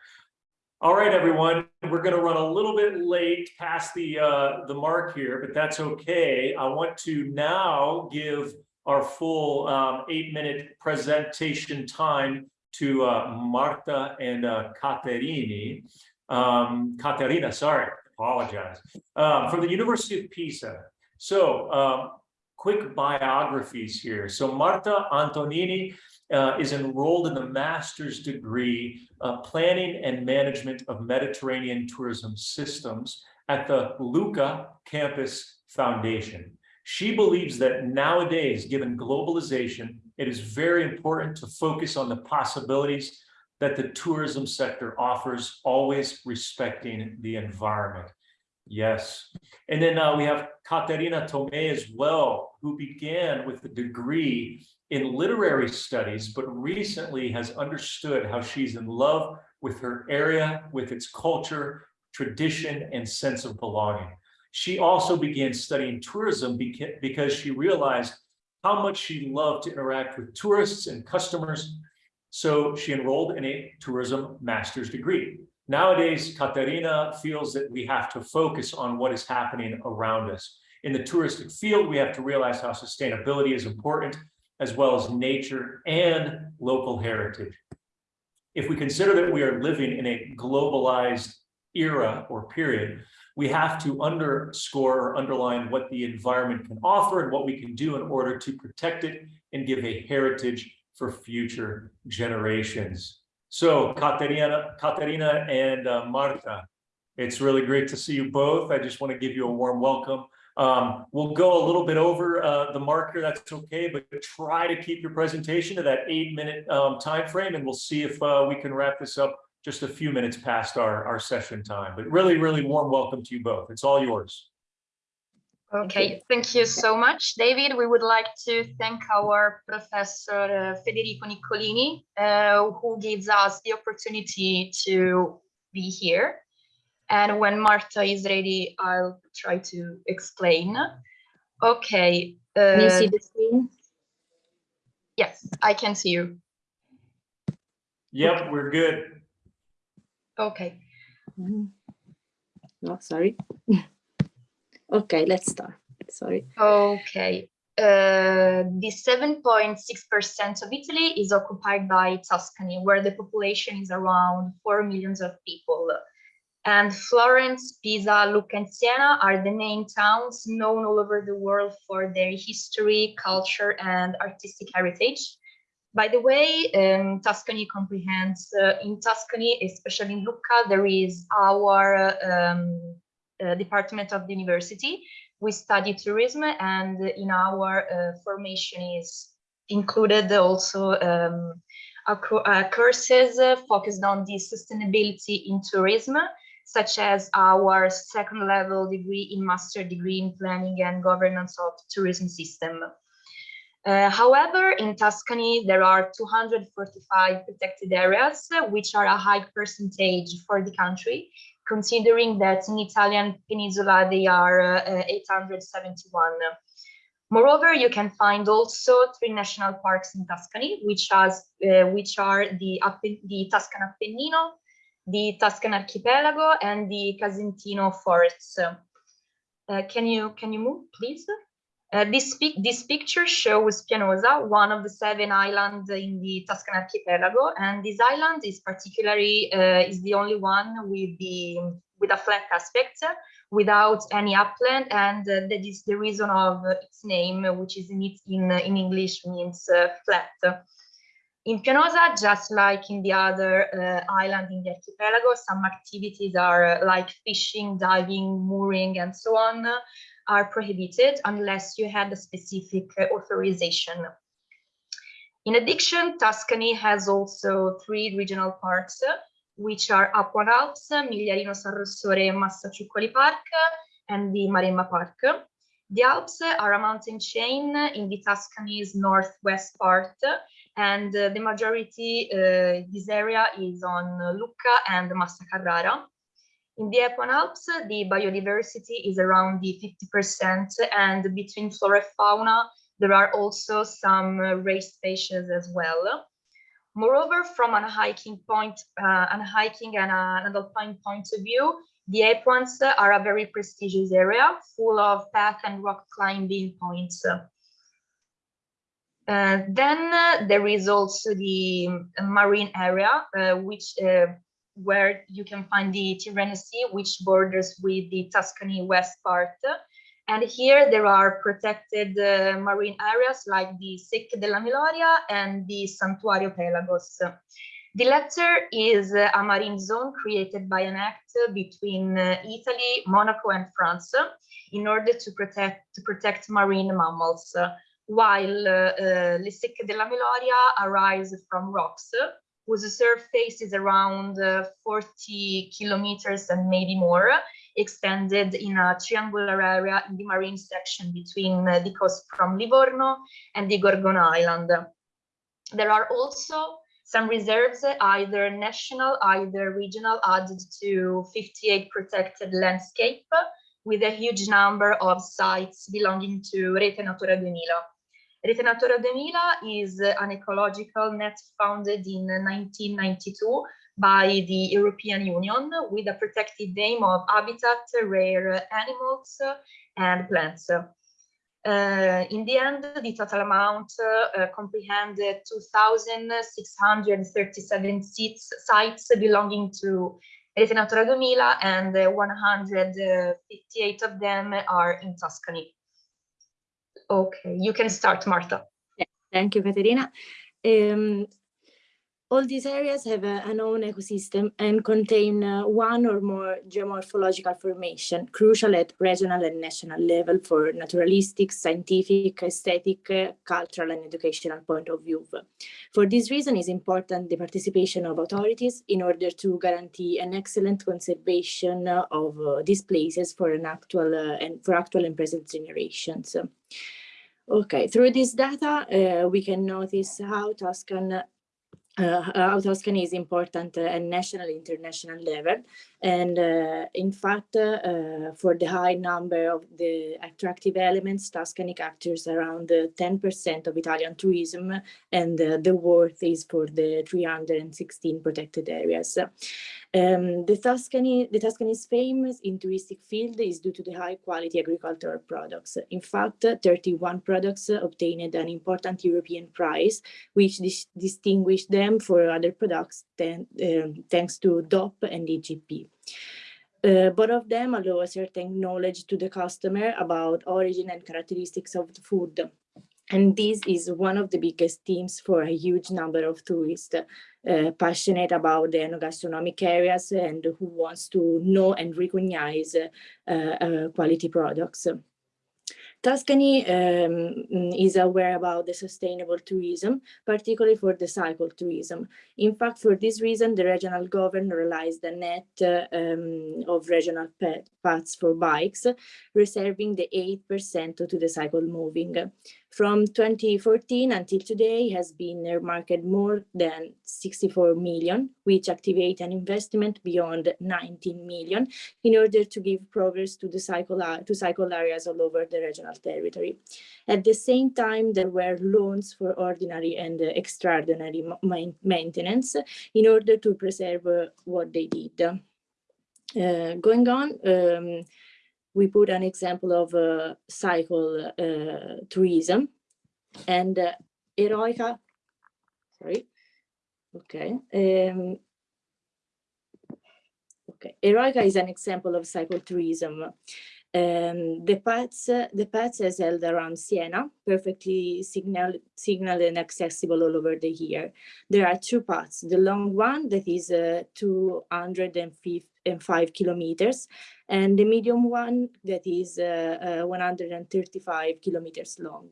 All right, everyone, we're going to run a little bit late past the uh, the mark here, but that's okay. I want to now give our full um, eight minute presentation time to uh, Marta and uh, Caterini. Um, Caterina, sorry, apologize. Um, from the University of Pisa. So um, quick biographies here. So Marta Antonini uh, is enrolled in the master's degree uh, planning and management of Mediterranean tourism systems at the Lucca Campus Foundation. She believes that nowadays, given globalization, it is very important to focus on the possibilities that the tourism sector offers, always respecting the environment. Yes. And then uh, we have Caterina Tomei as well, who began with a degree in literary studies, but recently has understood how she's in love with her area, with its culture, tradition, and sense of belonging. She also began studying tourism because she realized how much she loved to interact with tourists and customers. So she enrolled in a tourism master's degree. Nowadays, Caterina feels that we have to focus on what is happening around us. In the touristic field, we have to realize how sustainability is important, as well as nature and local heritage. If we consider that we are living in a globalized era or period, we have to underscore or underline what the environment can offer and what we can do in order to protect it and give a heritage for future generations. So Caterina, Caterina and uh, Marta, it's really great to see you both. I just want to give you a warm welcome. Um, we'll go a little bit over uh, the marker, that's okay, but try to keep your presentation to that eight minute um, time frame and we'll see if uh, we can wrap this up just a few minutes past our, our session time. But really, really warm welcome to you both. It's all yours. Okay, thank you so much, David. We would like to thank our Professor uh, Federico Niccolini, uh, who gives us the opportunity to be here. And when Marta is ready, I'll try to explain. Okay. Can you uh, see the screen? Yes, I can see you. Yep, we're good. Okay. Mhm. No, sorry. [LAUGHS] Okay, let's start. Sorry. Okay. Uh, the 7.6% of Italy is occupied by Tuscany, where the population is around 4 millions of people. And Florence, Pisa, Lucca, and Siena are the main towns known all over the world for their history, culture, and artistic heritage. By the way, um, Tuscany comprehends, uh, in Tuscany, especially in Lucca, there is our um, department of the university. We study tourism and in our uh, formation is included also um, uh, courses uh, focused on the sustainability in tourism, such as our second level degree in master degree in planning and governance of tourism system. Uh, however, in Tuscany, there are 245 protected areas, uh, which are a high percentage for the country, considering that in Italian peninsula, they are uh, 871. Moreover, you can find also three national parks in Tuscany, which, has, uh, which are the, the Tuscan Appennino, the Tuscan Archipelago, and the Casentino forests. Uh, can you can you move, please? Uh, this, pic- this picture shows Pianosa, one of the seven islands in the Tuscan archipelago, and this island is particularly uh, is the only one with the with a flat aspect, without any upland, and uh, that is the reason of its name, which is in in, in English means uh, flat. In Pianosa, just like in the other uh, island in the archipelago, some activities are like fishing, diving, mooring, and so on are prohibited unless you had a specific authorization. In addition, Tuscany has also three regional parks, which are Apuan Alps, Migliarino San Rossore, Massaciuccoli Park, and the Maremma Park. The Alps are a mountain chain in the Tuscany's northwest part, and uh, the majority, uh, this area is on Lucca and Massa Carrara. In the Alps, the biodiversity is around the 50%, and between flora and fauna, there are also some uh, rare species as well. Moreover, from an hiking point, uh, an hiking and a- an alpine point of view, the Apuans are a very prestigious area full of path and rock climbing points. Uh, then uh, there is also the marine area, uh, which uh, where you can find the Tyrrhenian Sea, which borders with the Tuscany west part. And here there are protected uh, marine areas like the Secche della Meloria and the Santuario Pelagos. The latter is uh, a marine zone created by an act between uh, Italy, Monaco, and France in order to protect to protect marine mammals. While uh, uh, Le Secche della Meloria arise from rocks whose surface is around uh, 40 kilometers and maybe more, extended in a triangular area in the marine section between uh, the coast from Livorno and the Gorgona Island. There are also Some reserves, either national, either regional, added to 58 protected landscape with a huge number of sites belonging to Rete Natura 2000. Rete Natura 2000 is an ecological net founded in 1992 by the European Union with a protected aim of habitat, rare animals and plants. Uh, in the end, the total amount uh, comprehended 2,637 sites belonging to Rete Natura 2000 and uh, 158 of them are in Tuscany. Okay, you can start, Marta. Thank you, Caterina. Um, all these areas have a, an own ecosystem and contain uh, one or more geomorphological formation, crucial at regional and national level for naturalistic, scientific, aesthetic, uh, cultural and educational point of view. For this reason, it's important the participation of authorities in order to guarantee an excellent conservation of uh, these places for an actual uh, and for actual and present generations. Okay, through this data, uh, we can notice how Tuscan uh, how Tuscany is important uh, at national, international level. And uh, in fact, uh, for the high number of the attractive elements, Tuscany captures around 10% of Italian tourism and the worth is for the 316 protected areas. Um, the Tuscany, the Tuscany's fame in touristic field is due to the high quality agricultural products. In fact, 31 products obtained an important European prize, which dis distinguished them for other products than, um, thanks to DOP and IGP. Uh, both of them allow a certain knowledge to the customer about origin and characteristics of the food. And this is one of the biggest themes for a huge number of tourists uh, passionate about the enogastronomic areas and who wants to know and recognize uh, uh, quality products. Tuscany um, is aware about the sustainable tourism, particularly for the cycle tourism. In fact, for this reason, the regional government realized the net uh, um, of regional paths for bikes, reserving the 8% to the cycle moving. From 2014 until today has been earmarked more than 64 million, which activate an investment beyond 19 million in order to give progress to the cycle to cycle areas all over the regional territory. At the same time, there were loans for ordinary and extraordinary maintenance in order to preserve uh, what they did. Uh, going on, um, we put an example of uh, cycle uh, tourism and uh, Eroica, sorry, okay. Um, okay, Eroica is an example of cycle tourism. Um, the paths, uh, the paths is held around Siena, perfectly signal, signal and accessible all over the year. There are two paths, the long one that is uh, 205 kilometers and the medium one that is uh, uh, 135 kilometers long.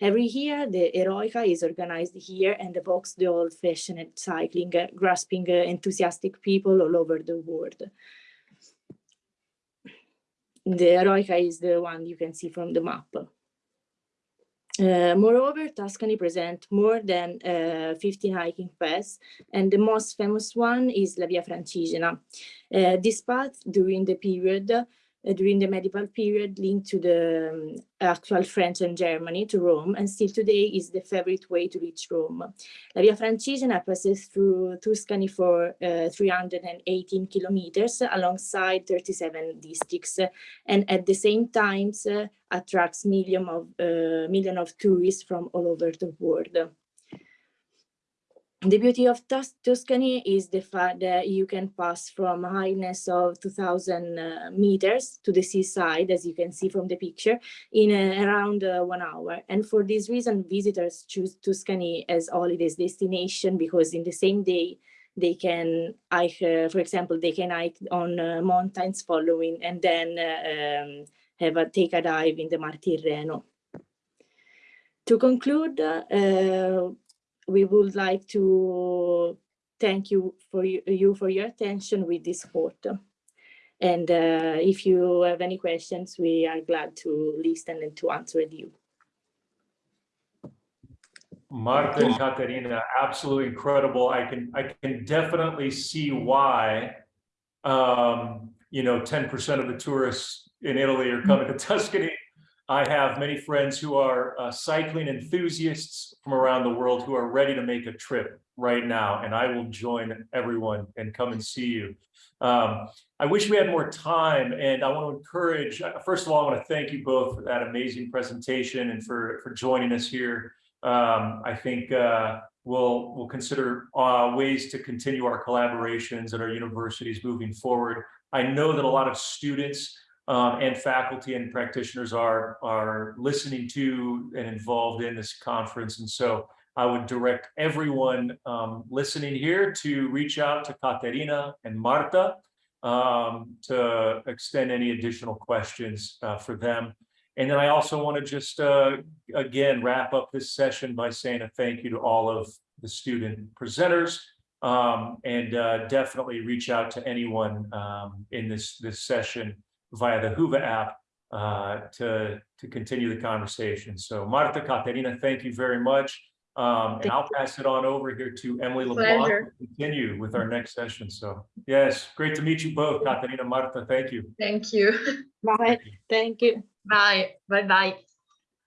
Every year, the Eroica is organized here and evokes the old-fashioned cycling, uh, grasping enthusiastic people all over the world the Eroica is the one you can see from the map. Uh, moreover, Tuscany presents more than uh, 15 hiking paths, and the most famous one is La Via Francigena. Uh, this path during the period during the medieval period linked to the um, actual French and Germany to Rome and still today is the favorite way to reach Rome. La Via Francigena passes through Tuscany for uh, 318 kilometers alongside 37 districts and at the same time uh, attracts millions of, uh, million of tourists from all over the world. The beauty of Tus Tuscany is the fact that you can pass from a highness of 2000 uh, meters to the seaside, as you can see from the picture, in uh, around uh, one hour. And for this reason, visitors choose Tuscany as holidays destination because in the same day, they can hike, uh, for example, they can hike on uh, mountains following and then uh, um, have a take a dive in the Mar Tirreno. To conclude, we would like to thank you for you for your attention with this photo. And uh, if you have any questions, we are glad to listen and to answer you. Marta and Caterina, absolutely incredible. I can, I can definitely see why, um, you know, ten percent of the tourists in Italy are coming to [LAUGHS] Tuscany. I have many friends who are uh, cycling enthusiasts from around the world who are ready to make a trip right now, and I will join everyone and come and see you. Um, I wish we had more time, and I want to encourage, uh, first of all, I want to thank you both for that amazing presentation and for, for joining us here. Um, I think uh, we'll, we'll consider uh, ways to continue our collaborations at our universities moving forward. I know that a lot of students um, and faculty and practitioners are, are listening to and involved in this conference. And so I would direct everyone um, listening here to reach out to Caterina and Marta um, to extend any additional questions uh, for them. And then I also want to just, uh, again, wrap up this session by saying a thank you to all of the student presenters um, and uh, definitely reach out to anyone um, in this, this session via the Whova app uh, to, to continue the conversation. So Marta, Caterina, thank you very much. Um, and I'll pass it on over here to Emily LeBlanc Pleasure. to continue with our next session. So yes, great to meet you both, Caterina, Marta, thank you. Thank you. Bye. Thank you. Bye. Bye bye.